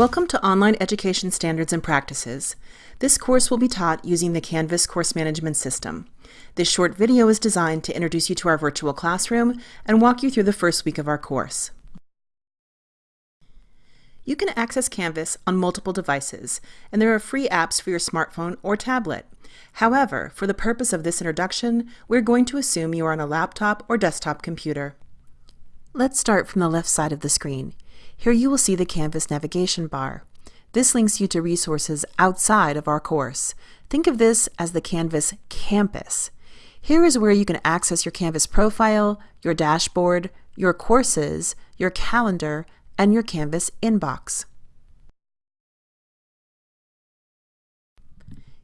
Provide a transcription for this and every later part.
Welcome to Online Education Standards and Practices. This course will be taught using the Canvas course management system. This short video is designed to introduce you to our virtual classroom and walk you through the first week of our course. You can access Canvas on multiple devices, and there are free apps for your smartphone or tablet. However, for the purpose of this introduction, we're going to assume you are on a laptop or desktop computer. Let's start from the left side of the screen. Here you will see the Canvas navigation bar. This links you to resources outside of our course. Think of this as the Canvas campus. Here is where you can access your Canvas profile, your dashboard, your courses, your calendar, and your Canvas inbox.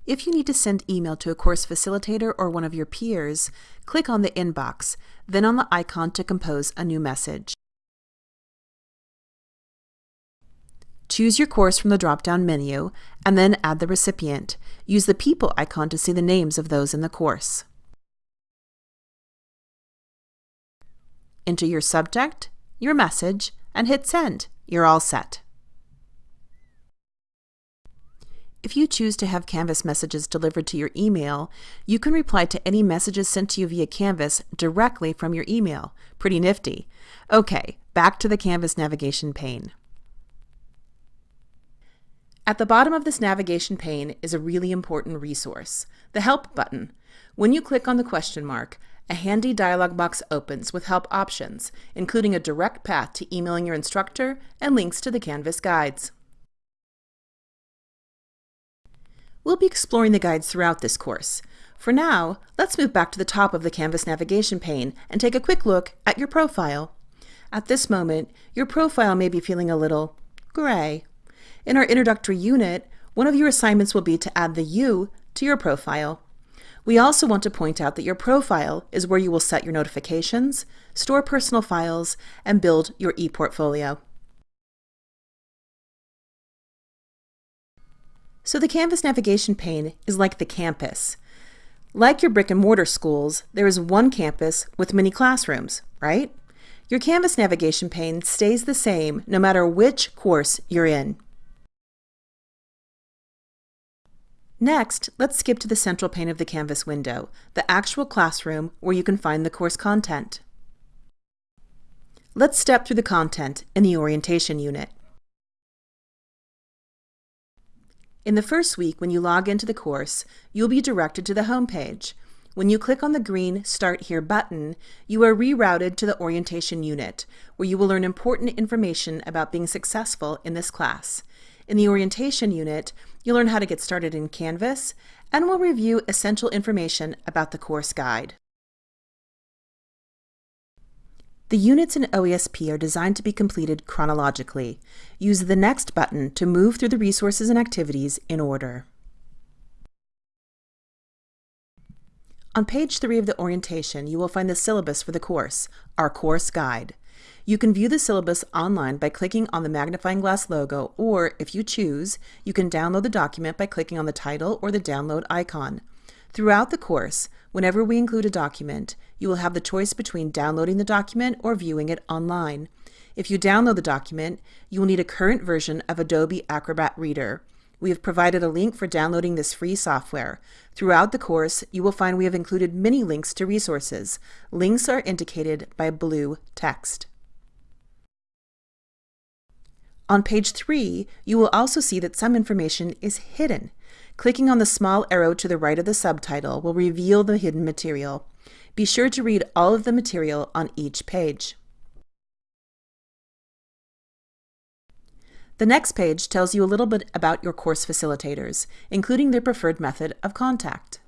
If you need to send email to a course facilitator or one of your peers, click on the inbox, then on the icon to compose a new message. Choose your course from the drop-down menu, and then add the recipient. Use the People icon to see the names of those in the course. Enter your subject, your message, and hit Send. You're all set. If you choose to have Canvas messages delivered to your email, you can reply to any messages sent to you via Canvas directly from your email. Pretty nifty. Okay, back to the Canvas navigation pane. At the bottom of this navigation pane is a really important resource, the Help button. When you click on the question mark, a handy dialog box opens with help options, including a direct path to emailing your instructor and links to the Canvas guides. We'll be exploring the guides throughout this course. For now, let's move back to the top of the Canvas navigation pane and take a quick look at your profile. At this moment, your profile may be feeling a little gray in our introductory unit, one of your assignments will be to add the You to your profile. We also want to point out that your profile is where you will set your notifications, store personal files, and build your ePortfolio. So the Canvas navigation pane is like the campus. Like your brick and mortar schools, there is one campus with many classrooms, right? Your Canvas navigation pane stays the same no matter which course you're in. Next, let's skip to the central pane of the Canvas window, the actual classroom where you can find the course content. Let's step through the content in the orientation unit. In the first week, when you log into the course, you'll be directed to the home page. When you click on the green Start Here button, you are rerouted to the orientation unit, where you will learn important information about being successful in this class. In the orientation unit, you'll learn how to get started in Canvas, and we'll review essential information about the course guide. The units in OESP are designed to be completed chronologically. Use the Next button to move through the resources and activities in order. On page 3 of the orientation, you will find the syllabus for the course, our course guide. You can view the syllabus online by clicking on the magnifying glass logo, or if you choose, you can download the document by clicking on the title or the download icon. Throughout the course, whenever we include a document, you will have the choice between downloading the document or viewing it online. If you download the document, you will need a current version of Adobe Acrobat Reader. We have provided a link for downloading this free software. Throughout the course, you will find we have included many links to resources. Links are indicated by blue text. On page 3, you will also see that some information is hidden. Clicking on the small arrow to the right of the subtitle will reveal the hidden material. Be sure to read all of the material on each page. The next page tells you a little bit about your course facilitators, including their preferred method of contact.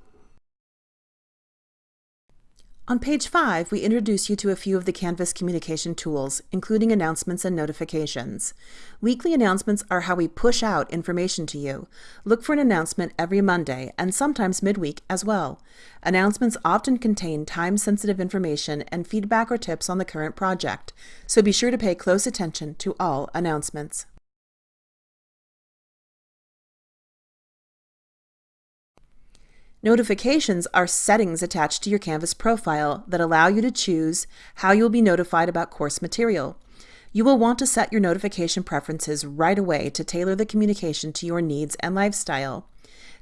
On page 5, we introduce you to a few of the Canvas communication tools, including announcements and notifications. Weekly announcements are how we push out information to you. Look for an announcement every Monday and sometimes midweek as well. Announcements often contain time-sensitive information and feedback or tips on the current project, so be sure to pay close attention to all announcements. Notifications are settings attached to your Canvas profile that allow you to choose how you will be notified about course material. You will want to set your notification preferences right away to tailor the communication to your needs and lifestyle.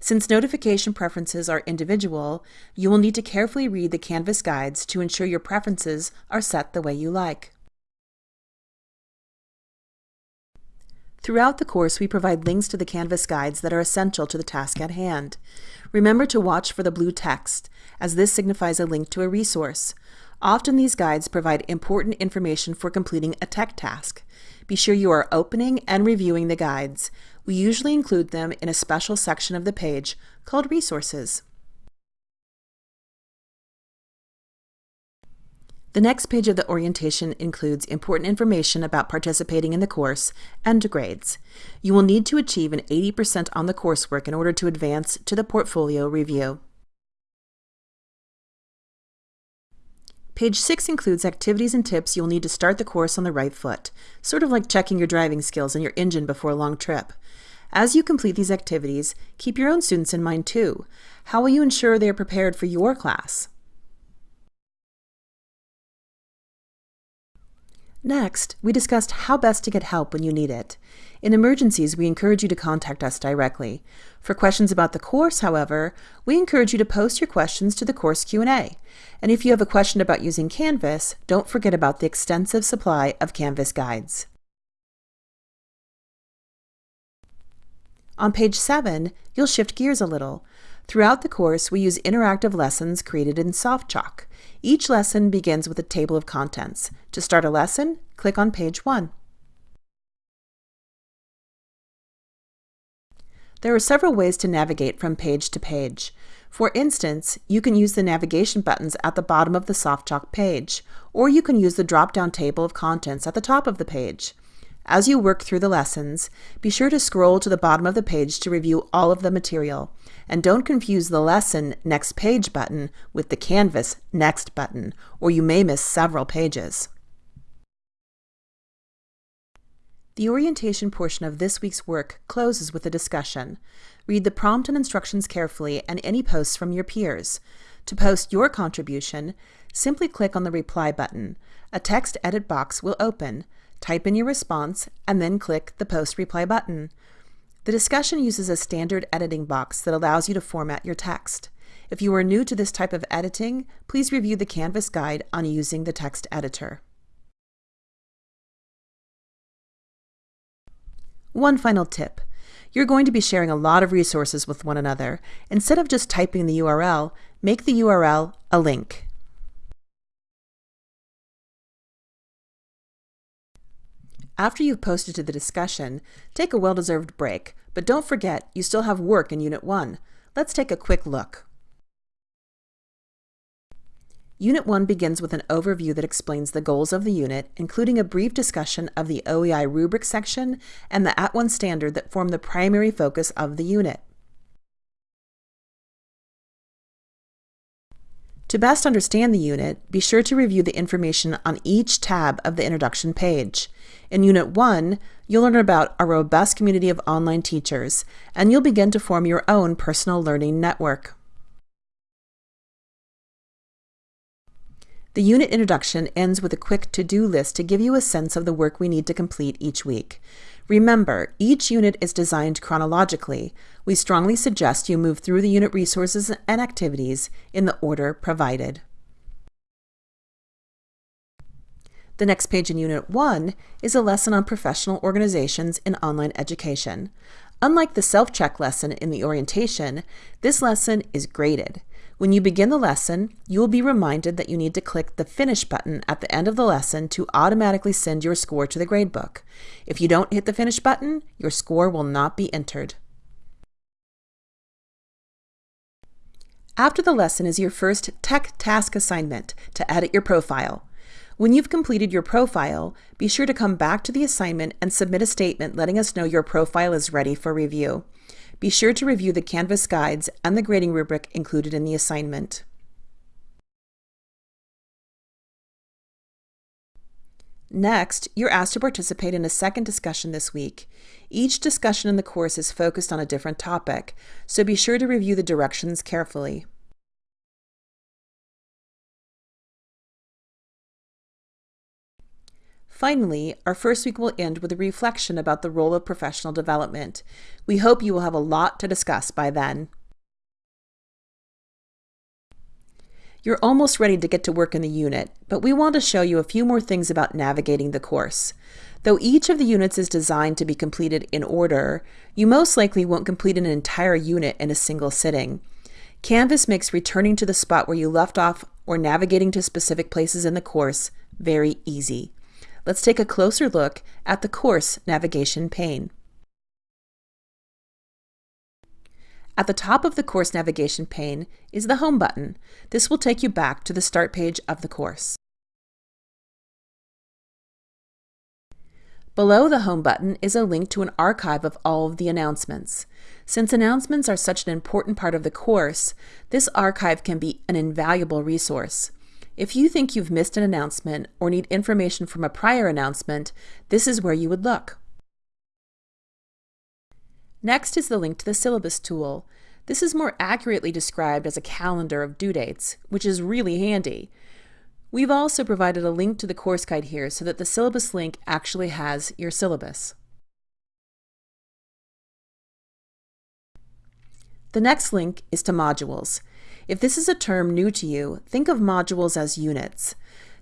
Since notification preferences are individual, you will need to carefully read the Canvas guides to ensure your preferences are set the way you like. Throughout the course, we provide links to the Canvas guides that are essential to the task at hand. Remember to watch for the blue text, as this signifies a link to a resource. Often these guides provide important information for completing a tech task. Be sure you are opening and reviewing the guides. We usually include them in a special section of the page called Resources. The next page of the orientation includes important information about participating in the course and grades. You will need to achieve an 80% on the coursework in order to advance to the portfolio review. Page 6 includes activities and tips you'll need to start the course on the right foot, sort of like checking your driving skills and your engine before a long trip. As you complete these activities, keep your own students in mind too. How will you ensure they are prepared for your class? Next, we discussed how best to get help when you need it. In emergencies, we encourage you to contact us directly. For questions about the course, however, we encourage you to post your questions to the course Q&A. And if you have a question about using Canvas, don't forget about the extensive supply of Canvas guides. On page 7, you'll shift gears a little. Throughout the course, we use interactive lessons created in SoftChalk. Each lesson begins with a table of contents. To start a lesson, click on page 1. There are several ways to navigate from page to page. For instance, you can use the navigation buttons at the bottom of the SoftChalk page, or you can use the drop-down table of contents at the top of the page. As you work through the lessons, be sure to scroll to the bottom of the page to review all of the material. And don't confuse the Lesson Next Page button with the Canvas Next button, or you may miss several pages. The orientation portion of this week's work closes with a discussion. Read the prompt and instructions carefully and any posts from your peers. To post your contribution, simply click on the Reply button. A text edit box will open type in your response, and then click the Post Reply button. The discussion uses a standard editing box that allows you to format your text. If you are new to this type of editing, please review the Canvas guide on using the text editor. One final tip. You're going to be sharing a lot of resources with one another. Instead of just typing the URL, make the URL a link. After you've posted to the discussion, take a well-deserved break, but don't forget you still have work in Unit 1. Let's take a quick look. Unit 1 begins with an overview that explains the goals of the unit, including a brief discussion of the OEI rubric section and the @ONE standard that form the primary focus of the unit. To best understand the unit, be sure to review the information on each tab of the introduction page. In Unit 1, you'll learn about a robust community of online teachers, and you'll begin to form your own personal learning network. The unit introduction ends with a quick to-do list to give you a sense of the work we need to complete each week. Remember, each unit is designed chronologically. We strongly suggest you move through the unit resources and activities in the order provided. The next page in Unit 1 is a lesson on professional organizations in online education. Unlike the self-check lesson in the orientation, this lesson is graded. When you begin the lesson, you will be reminded that you need to click the Finish button at the end of the lesson to automatically send your score to the gradebook. If you don't hit the Finish button, your score will not be entered. After the lesson is your first Tech Task assignment to edit your profile. When you've completed your profile, be sure to come back to the assignment and submit a statement letting us know your profile is ready for review. Be sure to review the Canvas guides and the grading rubric included in the assignment. Next, you're asked to participate in a second discussion this week. Each discussion in the course is focused on a different topic, so be sure to review the directions carefully. Finally, our first week will end with a reflection about the role of professional development. We hope you will have a lot to discuss by then. You're almost ready to get to work in the unit, but we want to show you a few more things about navigating the course. Though each of the units is designed to be completed in order, you most likely won't complete an entire unit in a single sitting. Canvas makes returning to the spot where you left off or navigating to specific places in the course very easy let's take a closer look at the course navigation pane. At the top of the course navigation pane is the Home button. This will take you back to the start page of the course. Below the Home button is a link to an archive of all of the announcements. Since announcements are such an important part of the course, this archive can be an invaluable resource. If you think you've missed an announcement or need information from a prior announcement, this is where you would look. Next is the link to the syllabus tool. This is more accurately described as a calendar of due dates, which is really handy. We've also provided a link to the course guide here so that the syllabus link actually has your syllabus. The next link is to modules. If this is a term new to you, think of modules as units.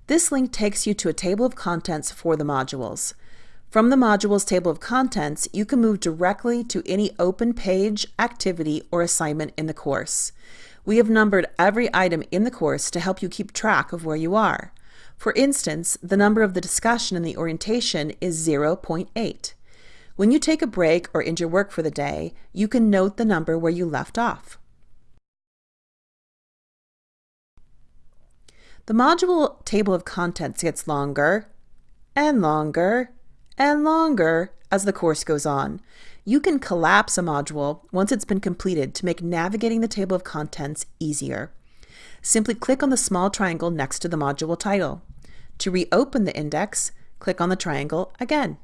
This link takes you to a table of contents for the modules. From the modules table of contents, you can move directly to any open page, activity, or assignment in the course. We have numbered every item in the course to help you keep track of where you are. For instance, the number of the discussion in the orientation is 0.8. When you take a break or end your work for the day, you can note the number where you left off. The module table of contents gets longer and longer and longer as the course goes on. You can collapse a module once it's been completed to make navigating the table of contents easier. Simply click on the small triangle next to the module title. To reopen the index, click on the triangle again.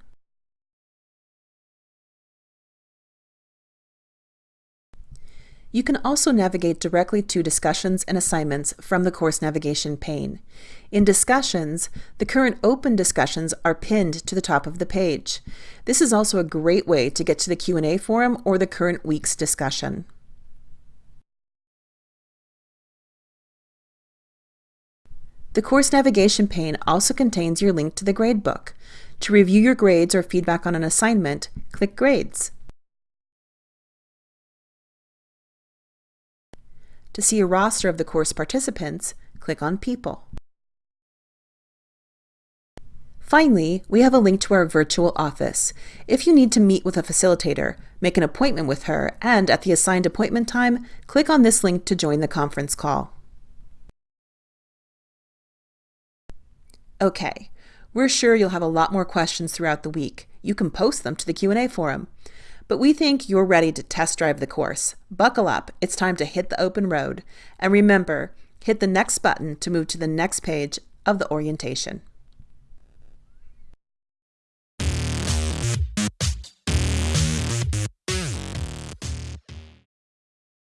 You can also navigate directly to discussions and assignments from the course navigation pane. In discussions, the current open discussions are pinned to the top of the page. This is also a great way to get to the Q&A forum or the current week's discussion. The course navigation pane also contains your link to the gradebook. To review your grades or feedback on an assignment, click Grades. To see a roster of the course participants, click on People. Finally, we have a link to our virtual office. If you need to meet with a facilitator, make an appointment with her, and at the assigned appointment time, click on this link to join the conference call. Okay, we're sure you'll have a lot more questions throughout the week. You can post them to the Q&A forum. But we think you're ready to test drive the course. Buckle up, it's time to hit the open road. And remember, hit the next button to move to the next page of the orientation.